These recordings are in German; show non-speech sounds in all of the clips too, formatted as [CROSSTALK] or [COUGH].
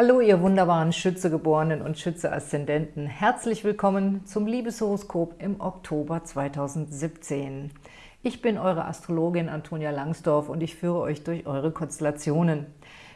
Hallo, ihr wunderbaren Schützegeborenen und Schütze-Aszendenten. Herzlich willkommen zum Liebeshoroskop im Oktober 2017. Ich bin eure Astrologin Antonia Langsdorf und ich führe euch durch eure Konstellationen.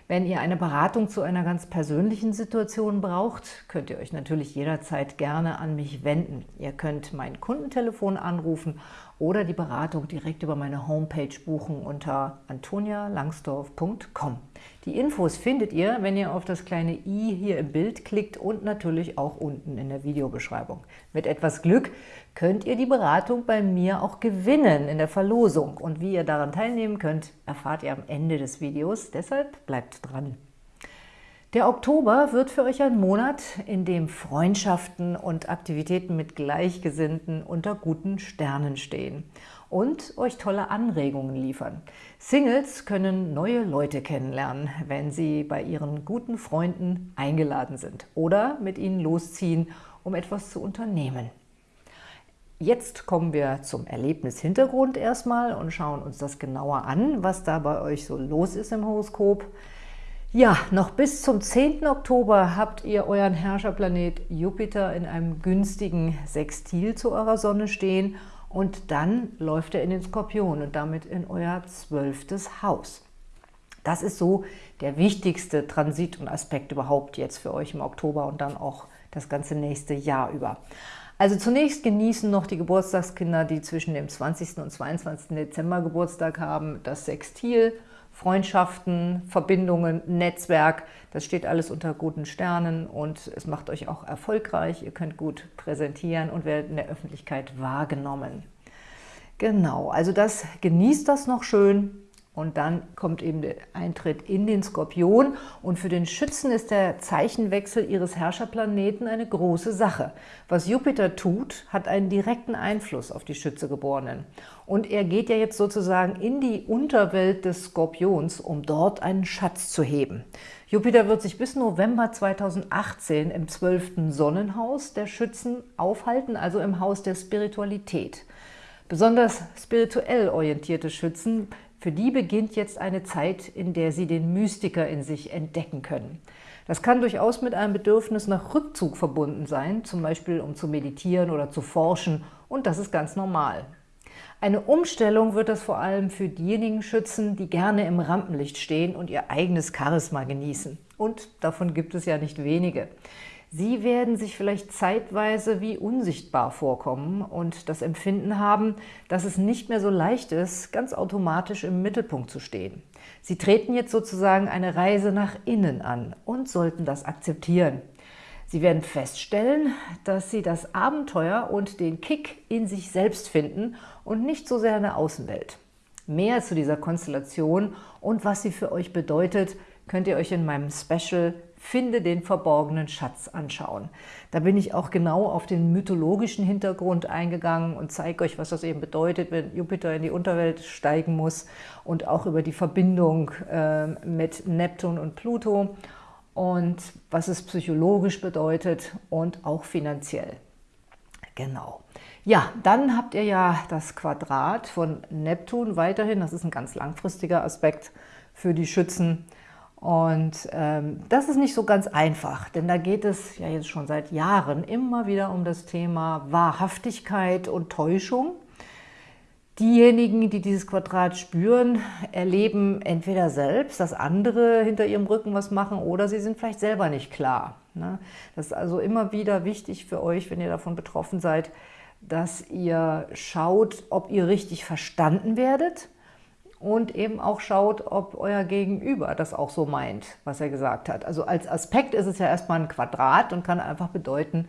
Wenn ihr eine Beratung zu einer ganz persönlichen Situation braucht, könnt ihr euch natürlich jederzeit gerne an mich wenden. Ihr könnt mein Kundentelefon anrufen oder die Beratung direkt über meine Homepage buchen unter antonialangsdorf.com. Die Infos findet ihr, wenn ihr auf das kleine i hier im Bild klickt und natürlich auch unten in der Videobeschreibung. Mit etwas Glück könnt ihr die Beratung bei mir auch gewinnen in der Verlosung. Und wie ihr daran teilnehmen könnt, erfahrt ihr am Ende des Videos. Deshalb bleibt dran. Der Oktober wird für euch ein Monat, in dem Freundschaften und Aktivitäten mit Gleichgesinnten unter guten Sternen stehen und euch tolle Anregungen liefern. Singles können neue Leute kennenlernen, wenn sie bei ihren guten Freunden eingeladen sind oder mit ihnen losziehen, um etwas zu unternehmen. Jetzt kommen wir zum Erlebnishintergrund erstmal und schauen uns das genauer an, was da bei euch so los ist im Horoskop. Ja, noch bis zum 10. Oktober habt ihr euren Herrscherplanet Jupiter in einem günstigen Sextil zu eurer Sonne stehen und dann läuft er in den Skorpion und damit in euer zwölftes Haus. Das ist so der wichtigste Transit und Aspekt überhaupt jetzt für euch im Oktober und dann auch das ganze nächste Jahr über. Also zunächst genießen noch die Geburtstagskinder, die zwischen dem 20. und 22. Dezember Geburtstag haben, das Sextil – Freundschaften, Verbindungen, Netzwerk, das steht alles unter guten Sternen und es macht euch auch erfolgreich. Ihr könnt gut präsentieren und werdet in der Öffentlichkeit wahrgenommen. Genau, also das genießt das noch schön. Und dann kommt eben der Eintritt in den Skorpion. Und für den Schützen ist der Zeichenwechsel ihres Herrscherplaneten eine große Sache. Was Jupiter tut, hat einen direkten Einfluss auf die Schützegeborenen. Und er geht ja jetzt sozusagen in die Unterwelt des Skorpions, um dort einen Schatz zu heben. Jupiter wird sich bis November 2018 im 12. Sonnenhaus der Schützen aufhalten, also im Haus der Spiritualität. Besonders spirituell orientierte Schützen für die beginnt jetzt eine Zeit, in der sie den Mystiker in sich entdecken können. Das kann durchaus mit einem Bedürfnis nach Rückzug verbunden sein, zum Beispiel um zu meditieren oder zu forschen, und das ist ganz normal. Eine Umstellung wird das vor allem für diejenigen schützen, die gerne im Rampenlicht stehen und ihr eigenes Charisma genießen. Und davon gibt es ja nicht wenige. Sie werden sich vielleicht zeitweise wie unsichtbar vorkommen und das Empfinden haben, dass es nicht mehr so leicht ist, ganz automatisch im Mittelpunkt zu stehen. Sie treten jetzt sozusagen eine Reise nach innen an und sollten das akzeptieren. Sie werden feststellen, dass Sie das Abenteuer und den Kick in sich selbst finden und nicht so sehr in der Außenwelt. Mehr zu dieser Konstellation und was sie für euch bedeutet, könnt ihr euch in meinem Special Finde den verborgenen Schatz anschauen. Da bin ich auch genau auf den mythologischen Hintergrund eingegangen und zeige euch, was das eben bedeutet, wenn Jupiter in die Unterwelt steigen muss und auch über die Verbindung äh, mit Neptun und Pluto und was es psychologisch bedeutet und auch finanziell. Genau. Ja, dann habt ihr ja das Quadrat von Neptun weiterhin. Das ist ein ganz langfristiger Aspekt für die Schützen. Und ähm, das ist nicht so ganz einfach, denn da geht es ja jetzt schon seit Jahren immer wieder um das Thema Wahrhaftigkeit und Täuschung. Diejenigen, die dieses Quadrat spüren, erleben entweder selbst, dass andere hinter ihrem Rücken was machen oder sie sind vielleicht selber nicht klar. Ne? Das ist also immer wieder wichtig für euch, wenn ihr davon betroffen seid, dass ihr schaut, ob ihr richtig verstanden werdet und eben auch schaut, ob euer Gegenüber das auch so meint, was er gesagt hat. Also als Aspekt ist es ja erstmal ein Quadrat und kann einfach bedeuten,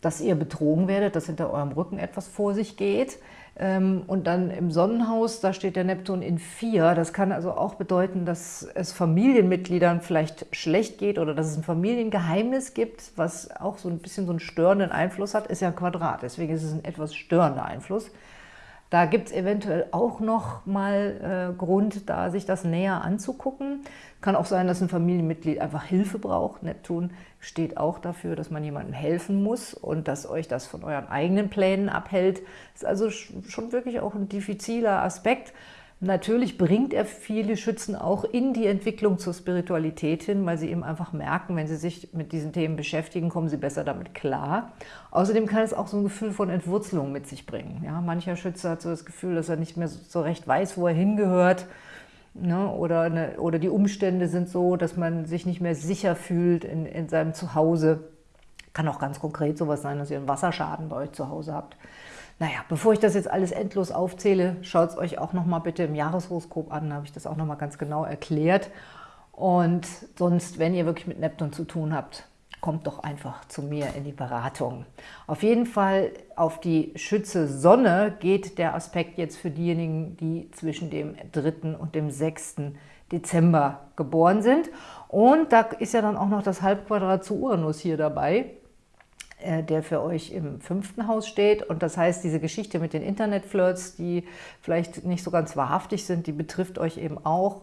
dass ihr betrogen werdet, dass hinter eurem Rücken etwas vor sich geht. Ähm, und dann im Sonnenhaus, da steht der Neptun in 4. Das kann also auch bedeuten, dass es Familienmitgliedern vielleicht schlecht geht oder dass es ein Familiengeheimnis gibt, was auch so ein bisschen so einen störenden Einfluss hat, ist ja ein Quadrat. Deswegen ist es ein etwas störender Einfluss. Da gibt es eventuell auch noch mal äh, Grund, da sich das näher anzugucken. Kann auch sein, dass ein Familienmitglied einfach Hilfe braucht. Neptun steht auch dafür, dass man jemandem helfen muss und dass euch das von euren eigenen Plänen abhält. Ist also schon wirklich auch ein diffiziler Aspekt. Natürlich bringt er viele Schützen auch in die Entwicklung zur Spiritualität hin, weil sie eben einfach merken, wenn sie sich mit diesen Themen beschäftigen, kommen sie besser damit klar. Außerdem kann es auch so ein Gefühl von Entwurzelung mit sich bringen. Ja, mancher Schütze hat so das Gefühl, dass er nicht mehr so recht weiß, wo er hingehört. Ne? Oder, eine, oder die Umstände sind so, dass man sich nicht mehr sicher fühlt in, in seinem Zuhause. Kann auch ganz konkret sowas sein, dass ihr einen Wasserschaden bei euch zu Hause habt. Naja, bevor ich das jetzt alles endlos aufzähle, schaut es euch auch nochmal bitte im Jahreshoroskop an, da habe ich das auch nochmal ganz genau erklärt. Und sonst, wenn ihr wirklich mit Neptun zu tun habt, kommt doch einfach zu mir in die Beratung. Auf jeden Fall auf die Schütze Sonne geht der Aspekt jetzt für diejenigen, die zwischen dem 3. und dem 6. Dezember geboren sind. Und da ist ja dann auch noch das Halbquadrat zu Uranus hier dabei. Äh, der für euch im fünften Haus steht. Und das heißt, diese Geschichte mit den Internetflirts, die vielleicht nicht so ganz wahrhaftig sind, die betrifft euch eben auch.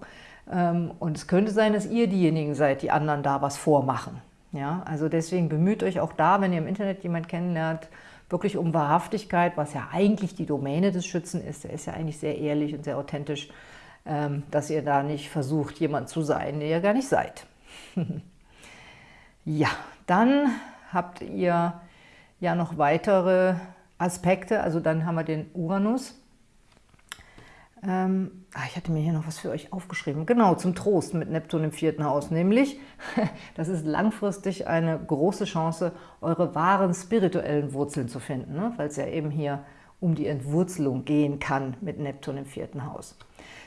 Ähm, und es könnte sein, dass ihr diejenigen seid, die anderen da was vormachen. Ja, also deswegen bemüht euch auch da, wenn ihr im Internet jemanden kennenlernt, wirklich um Wahrhaftigkeit, was ja eigentlich die Domäne des Schützen ist. Der ist ja eigentlich sehr ehrlich und sehr authentisch, ähm, dass ihr da nicht versucht, jemand zu sein, der ihr gar nicht seid. [LAUGHS] ja, dann habt ihr ja noch weitere Aspekte. Also dann haben wir den Uranus. Ähm, ah, ich hatte mir hier noch was für euch aufgeschrieben. Genau, zum Trost mit Neptun im vierten Haus. Nämlich, [LAUGHS] das ist langfristig eine große Chance, eure wahren spirituellen Wurzeln zu finden, ne? weil es ja eben hier um die Entwurzelung gehen kann mit Neptun im vierten Haus.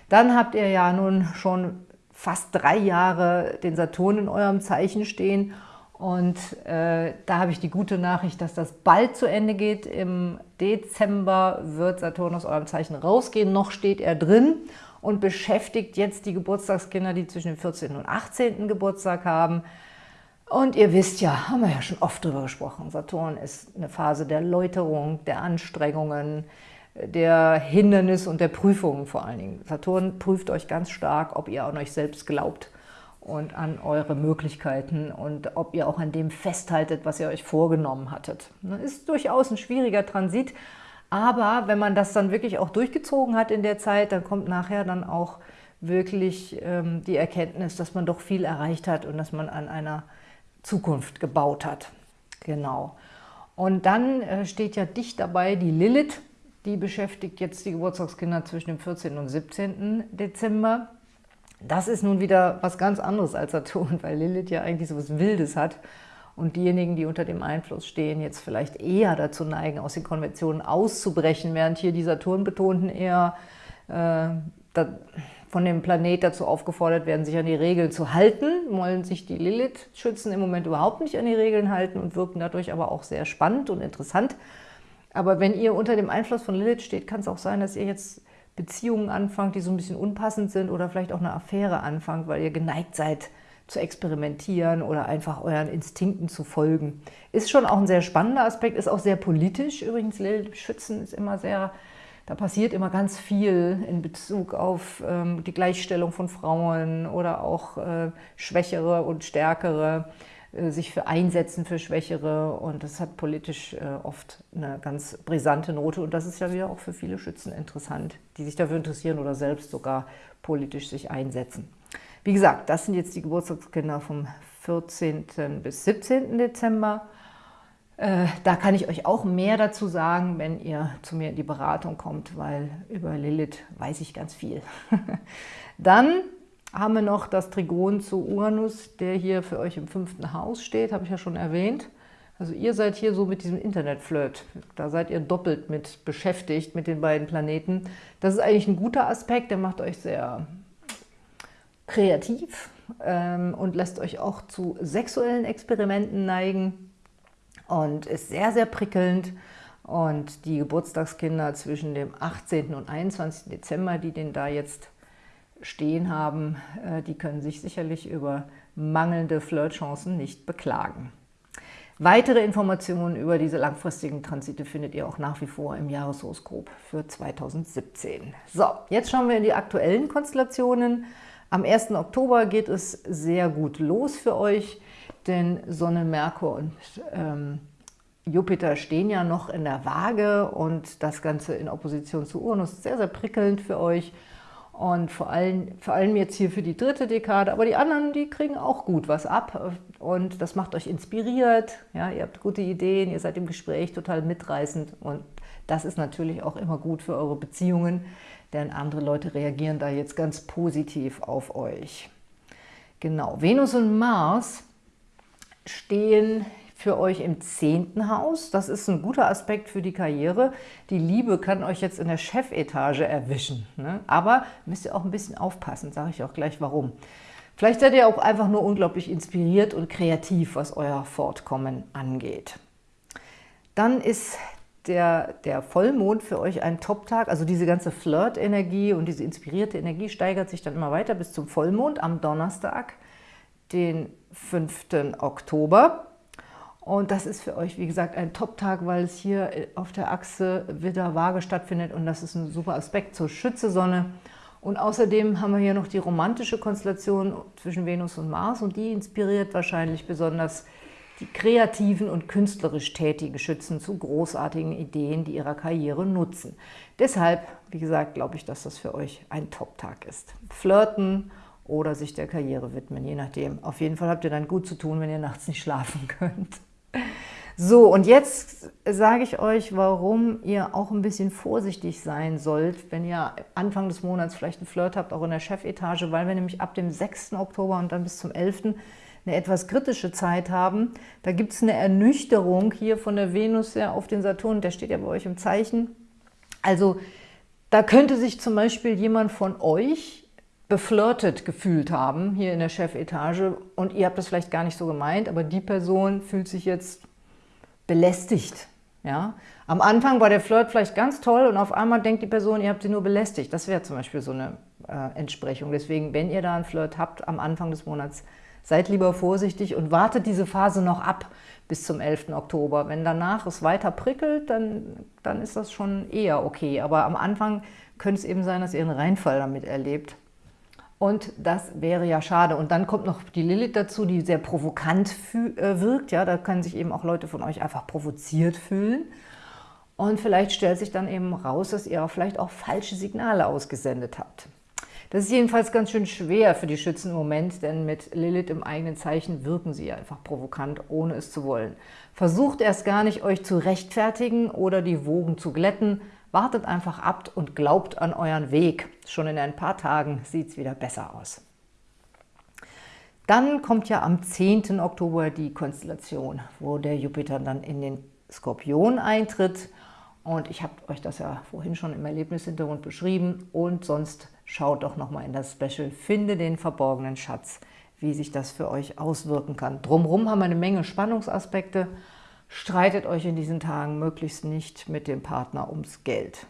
Dann habt ihr ja nun schon fast drei Jahre den Saturn in eurem Zeichen stehen und äh, da habe ich die gute Nachricht, dass das bald zu Ende geht. Im Dezember wird Saturn aus eurem Zeichen rausgehen. Noch steht er drin und beschäftigt jetzt die Geburtstagskinder, die zwischen dem 14. und 18. Geburtstag haben. Und ihr wisst ja, haben wir ja schon oft drüber gesprochen, Saturn ist eine Phase der Läuterung, der Anstrengungen, der Hindernisse und der Prüfungen vor allen Dingen. Saturn prüft euch ganz stark, ob ihr an euch selbst glaubt und an eure Möglichkeiten und ob ihr auch an dem festhaltet, was ihr euch vorgenommen hattet. Das ist durchaus ein schwieriger Transit, aber wenn man das dann wirklich auch durchgezogen hat in der Zeit, dann kommt nachher dann auch wirklich ähm, die Erkenntnis, dass man doch viel erreicht hat und dass man an einer Zukunft gebaut hat. Genau. Und dann äh, steht ja dicht dabei die Lilith, die beschäftigt jetzt die Geburtstagskinder zwischen dem 14. und 17. Dezember. Das ist nun wieder was ganz anderes als Saturn, [LAUGHS] weil Lilith ja eigentlich so was Wildes hat und diejenigen, die unter dem Einfluss stehen, jetzt vielleicht eher dazu neigen, aus den Konventionen auszubrechen, während hier die Saturn-Betonten eher äh, von dem Planet dazu aufgefordert werden, sich an die Regeln zu halten, wollen sich die Lilith-Schützen im Moment überhaupt nicht an die Regeln halten und wirken dadurch aber auch sehr spannend und interessant. Aber wenn ihr unter dem Einfluss von Lilith steht, kann es auch sein, dass ihr jetzt Beziehungen anfangt, die so ein bisschen unpassend sind oder vielleicht auch eine Affäre anfangt, weil ihr geneigt seid zu experimentieren oder einfach euren Instinkten zu folgen. Ist schon auch ein sehr spannender Aspekt, ist auch sehr politisch. Übrigens, Lilith Schützen ist immer sehr, da passiert immer ganz viel in Bezug auf ähm, die Gleichstellung von Frauen oder auch äh, Schwächere und Stärkere. Äh, sich für einsetzen für Schwächere und das hat politisch äh, oft eine ganz brisante Note und das ist ja wieder auch für viele Schützen interessant, die sich dafür interessieren oder selbst sogar politisch sich einsetzen. Wie gesagt, das sind jetzt die Geburtstagskinder vom 14. bis 17. Dezember. Äh, da kann ich euch auch mehr dazu sagen, wenn ihr zu mir in die Beratung kommt, weil über Lilith weiß ich ganz viel. [LAUGHS] Dann haben wir noch das Trigon zu Uranus, der hier für euch im fünften Haus steht, habe ich ja schon erwähnt. Also ihr seid hier so mit diesem Internetflirt, da seid ihr doppelt mit beschäftigt, mit den beiden Planeten. Das ist eigentlich ein guter Aspekt, der macht euch sehr kreativ ähm, und lässt euch auch zu sexuellen Experimenten neigen und ist sehr, sehr prickelnd. Und die Geburtstagskinder zwischen dem 18. und 21. Dezember, die den da jetzt stehen haben, äh, die können sich sicherlich über mangelnde Flirtchancen nicht beklagen. Weitere Informationen über diese langfristigen Transite findet ihr auch nach wie vor im Jahreshoroskop für 2017. So, jetzt schauen wir in die aktuellen Konstellationen. Am 1. Oktober geht es sehr gut los für euch, denn Sonne, Merkur und ähm, Jupiter stehen ja noch in der Waage und das Ganze in Opposition zu Uranus sehr, sehr prickelnd für euch. Und vor allem, vor allem jetzt hier für die dritte Dekade, aber die anderen, die kriegen auch gut was ab. Und das macht euch inspiriert, ja, ihr habt gute Ideen, ihr seid im Gespräch total mitreißend. Und das ist natürlich auch immer gut für eure Beziehungen, denn andere Leute reagieren da jetzt ganz positiv auf euch. Genau, Venus und Mars stehen für euch im zehnten Haus. Das ist ein guter Aspekt für die Karriere. Die Liebe kann euch jetzt in der Chefetage erwischen. Ne? Aber müsst ihr auch ein bisschen aufpassen, sage ich auch gleich warum. Vielleicht seid ihr auch einfach nur unglaublich inspiriert und kreativ, was euer Fortkommen angeht. Dann ist der, der Vollmond für euch ein Top-Tag. Also diese ganze Flirt-Energie und diese inspirierte Energie steigert sich dann immer weiter bis zum Vollmond am Donnerstag, den 5. Oktober. Und das ist für euch, wie gesagt, ein Top-Tag, weil es hier auf der Achse Widder Waage stattfindet und das ist ein super Aspekt zur Schütze-Sonne. Und außerdem haben wir hier noch die romantische Konstellation zwischen Venus und Mars und die inspiriert wahrscheinlich besonders die kreativen und künstlerisch tätigen Schützen zu großartigen Ideen, die ihrer Karriere nutzen. Deshalb, wie gesagt, glaube ich, dass das für euch ein Top-Tag ist. Flirten oder sich der Karriere widmen, je nachdem. Auf jeden Fall habt ihr dann gut zu tun, wenn ihr nachts nicht schlafen [LAUGHS] könnt. So, und jetzt sage ich euch, warum ihr auch ein bisschen vorsichtig sein sollt, wenn ihr Anfang des Monats vielleicht einen Flirt habt, auch in der Chefetage, weil wir nämlich ab dem 6. Oktober und dann bis zum 11. eine etwas kritische Zeit haben. Da gibt es eine Ernüchterung hier von der Venus ja auf den Saturn, der steht ja bei euch im Zeichen. Also da könnte sich zum Beispiel jemand von euch beflirtet gefühlt haben, hier in der Chefetage, und ihr habt das vielleicht gar nicht so gemeint, aber die Person fühlt sich jetzt belästigt. Ja? Am Anfang war der Flirt vielleicht ganz toll und auf einmal denkt die Person, ihr habt sie nur belästigt. Das wäre zum Beispiel so eine äh, Entsprechung. Deswegen, wenn ihr da einen Flirt habt am Anfang des Monats, seid lieber vorsichtig und wartet diese Phase noch ab bis zum 11. Oktober. Wenn danach es weiter prickelt, dann, dann ist das schon eher okay. Aber am Anfang könnte es eben sein, dass ihr einen Reinfall damit erlebt. Und das wäre ja schade. Und dann kommt noch die Lilith dazu, die sehr provokant äh, wirkt. Ja, da können sich eben auch Leute von euch einfach provoziert fühlen. Und vielleicht stellt sich dann eben raus, dass ihr vielleicht auch falsche Signale ausgesendet habt. Das ist jedenfalls ganz schön schwer für die Schützen im Moment, denn mit Lilith im eigenen Zeichen wirken sie einfach provokant, ohne es zu wollen. Versucht erst gar nicht, euch zu rechtfertigen oder die Wogen zu glätten, Wartet einfach ab und glaubt an euren Weg. Schon in ein paar Tagen sieht es wieder besser aus. Dann kommt ja am 10. Oktober die Konstellation, wo der Jupiter dann in den Skorpion eintritt. Und ich habe euch das ja vorhin schon im Erlebnishintergrund beschrieben. Und sonst schaut doch nochmal in das Special Finde den verborgenen Schatz, wie sich das für euch auswirken kann. Drumherum haben wir eine Menge Spannungsaspekte Streitet euch in diesen Tagen möglichst nicht mit dem Partner ums Geld.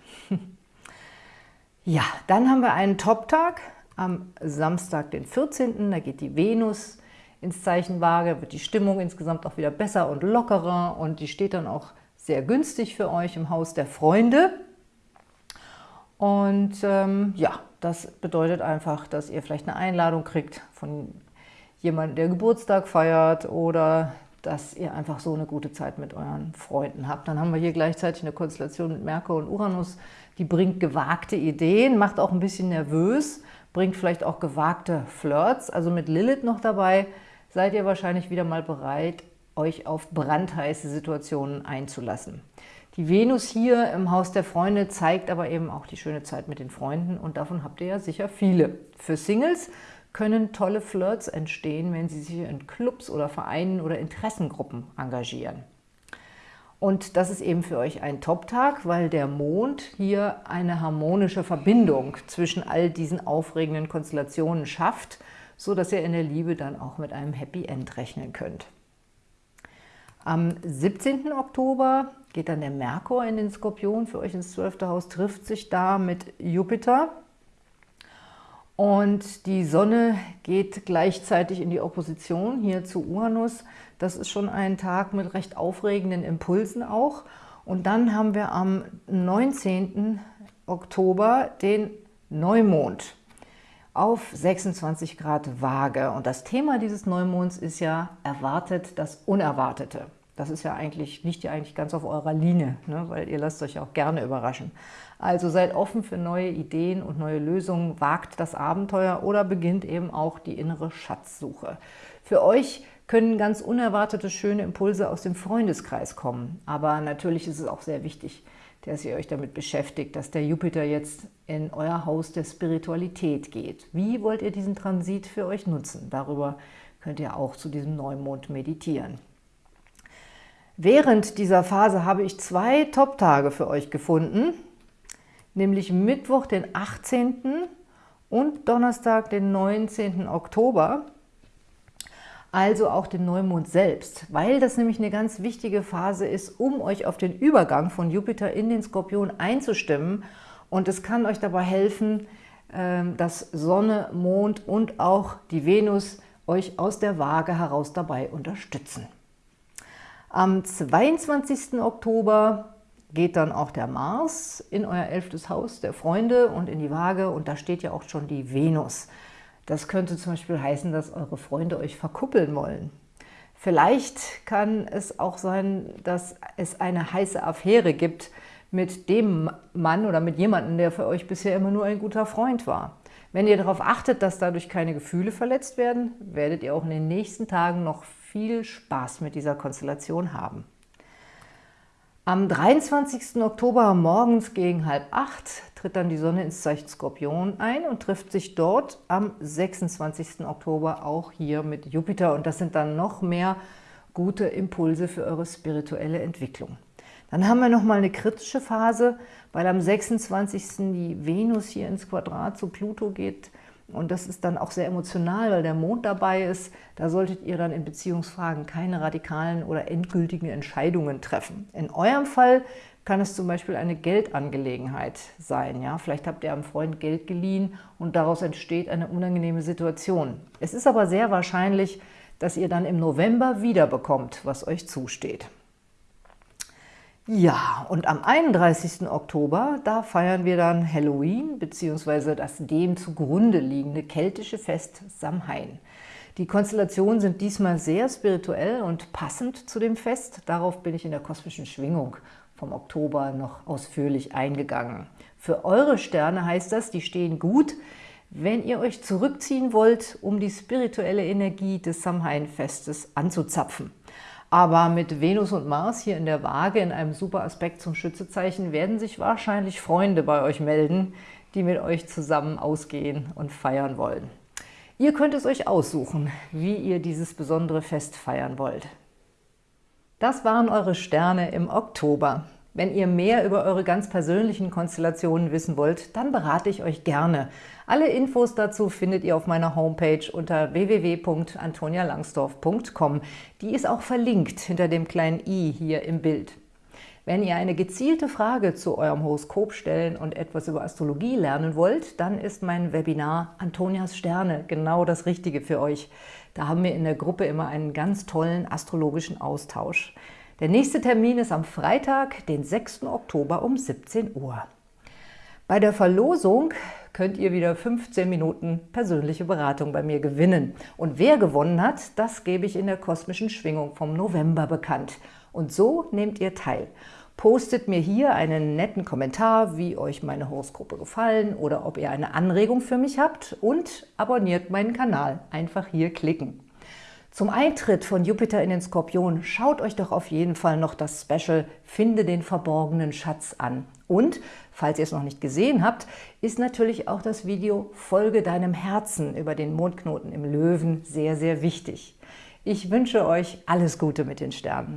ja, dann haben wir einen Top-Tag am Samstag, den 14. Da geht die Venus ins Zeichen Waage, wird die Stimmung insgesamt auch wieder besser und lockerer und die steht dann auch sehr günstig für euch im Haus der Freunde. Und ähm, ja, das bedeutet einfach, dass ihr vielleicht eine Einladung kriegt von jemandem, der Geburtstag feiert oder dass ihr einfach so eine gute Zeit mit euren Freunden habt. Dann haben wir hier gleichzeitig eine Konstellation mit Merkur und Uranus, die bringt gewagte Ideen, macht auch ein bisschen nervös, bringt vielleicht auch gewagte Flirts. Also mit Lilith noch dabei seid ihr wahrscheinlich wieder mal bereit, euch auf brandheiße Situationen einzulassen. Die Venus hier im Haus der Freunde zeigt aber eben auch die schöne Zeit mit den Freunden und davon habt ihr ja sicher viele. Für Singles können tolle Flirts entstehen, wenn Sie sich in Clubs oder Vereinen oder Interessengruppen engagieren. Und das ist eben für euch ein Top-Tag, weil der Mond hier eine harmonische Verbindung zwischen all diesen aufregenden Konstellationen schafft, so dass ihr in der Liebe dann auch mit einem Happy End rechnen könnt. Am 17. Oktober geht dann der Merkur in den Skorpion, für euch ins 12. Haus, trifft sich da mit Jupiter. Und die Sonne geht gleichzeitig in die Opposition hier zu Uranus. Das ist schon ein Tag mit recht aufregenden Impulsen auch. Und dann haben wir am 19. Oktober den Neumond auf 26 Grad Waage. Und das Thema dieses Neumonds ist ja erwartet das Unerwartete. Das ist ja eigentlich, liegt ja eigentlich ganz auf eurer Linie, ne? weil ihr lasst euch auch gerne überraschen. Also seid offen für neue Ideen und neue Lösungen, wagt das Abenteuer oder beginnt eben auch die innere Schatzsuche. Für euch können ganz unerwartete schöne Impulse aus dem Freundeskreis kommen. Aber natürlich ist es auch sehr wichtig, dass ihr euch damit beschäftigt, dass der Jupiter jetzt in euer Haus der Spiritualität geht. Wie wollt ihr diesen Transit für euch nutzen? Darüber könnt ihr auch zu diesem Neumond meditieren. Während dieser Phase habe ich zwei Top-Tage für euch gefunden, nämlich Mittwoch, den 18. und Donnerstag, den 19. Oktober also auch den Neumond selbst, weil das nämlich eine ganz wichtige Phase ist, um euch auf den Übergang von Jupiter in den Skorpion einzustimmen. Und es kann euch dabei helfen, ähm, dass Sonne, Mond und auch die Venus euch aus der Waage heraus dabei unterstützen. Am 22. Oktober geht dann auch der Mars in euer elftes Haus der Freunde und in die Waage und da steht ja auch schon die Venus. Das könnte zum Beispiel heißen, dass eure Freunde euch verkuppeln wollen. Vielleicht kann es auch sein, dass es eine heiße Affäre gibt mit dem Mann oder mit jemandem, der für euch bisher immer nur ein guter Freund war. Wenn ihr darauf achtet, dass dadurch keine Gefühle verletzt werden, werdet ihr auch in den nächsten Tagen noch viel Spaß mit dieser Konstellation haben. Am 23. Oktober morgens gegen halb acht tritt dann die Sonne ins Zeichen Skorpion ein und trifft sich dort am 26. Oktober auch hier mit Jupiter. Und das sind dann noch mehr gute Impulse für eure spirituelle Entwicklung. Dann haben wir nochmal eine kritische Phase, weil am 26. die Venus hier ins Quadrat zu Pluto geht – und das ist dann auch sehr emotional, weil der Mond dabei ist. Da solltet ihr dann in Beziehungsfragen keine radikalen oder endgültigen Entscheidungen treffen. In eurem Fall kann es zum Beispiel eine Geldangelegenheit sein. Ja? Vielleicht habt ihr einem Freund Geld geliehen und daraus entsteht eine unangenehme Situation. Es ist aber sehr wahrscheinlich, dass ihr dann im November wiederbekommt, was euch zusteht. Ja, und am 31. Oktober, da feiern wir dann Halloween bzw. das dem zugrunde liegende keltische Fest Samhain. Die Konstellationen sind diesmal sehr spirituell und passend zu dem Fest. Darauf bin ich in der kosmischen Schwingung vom Oktober noch ausführlich eingegangen. Für eure Sterne heißt das, die stehen gut, wenn ihr euch zurückziehen wollt, um die spirituelle Energie des Samhain-Festes anzuzapfen. Aber mit Venus und Mars hier in der Waage in einem super Aspekt zum Schützezeichen werden sich wahrscheinlich Freunde bei euch melden, die mit euch zusammen ausgehen und feiern wollen. Ihr könnt es euch aussuchen, wie ihr dieses besondere Fest feiern wollt. Das waren eure Sterne im Oktober. Wenn ihr mehr über eure ganz persönlichen Konstellationen wissen wollt, dann berate ich euch gerne. Alle Infos dazu findet ihr auf meiner Homepage unter www.antonialangsdorf.com. Die ist auch verlinkt hinter dem kleinen i hier im Bild. Wenn ihr eine gezielte Frage zu eurem Horoskop stellen und etwas über Astrologie lernen wollt, dann ist mein Webinar Antonias Sterne genau das Richtige für euch. Da haben wir in der Gruppe immer einen ganz tollen astrologischen Austausch. Der nächste Termin ist am Freitag, den 6. Oktober um 17 Uhr. Bei der Verlosung könnt ihr wieder 15 Minuten persönliche Beratung bei mir gewinnen. Und wer gewonnen hat, das gebe ich in der kosmischen Schwingung vom November bekannt. Und so nehmt ihr teil. Postet mir hier einen netten Kommentar, wie euch meine Horoskope gefallen oder ob ihr eine Anregung für mich habt und abonniert meinen Kanal. Einfach hier klicken. Zum Eintritt von Jupiter in den Skorpion schaut euch doch auf jeden Fall noch das Special Finde den verborgenen Schatz an. Und, falls ihr es noch nicht gesehen habt, ist natürlich auch das Video Folge deinem Herzen über den Mondknoten im Löwen sehr, sehr wichtig. Ich wünsche euch alles Gute mit den Sternen.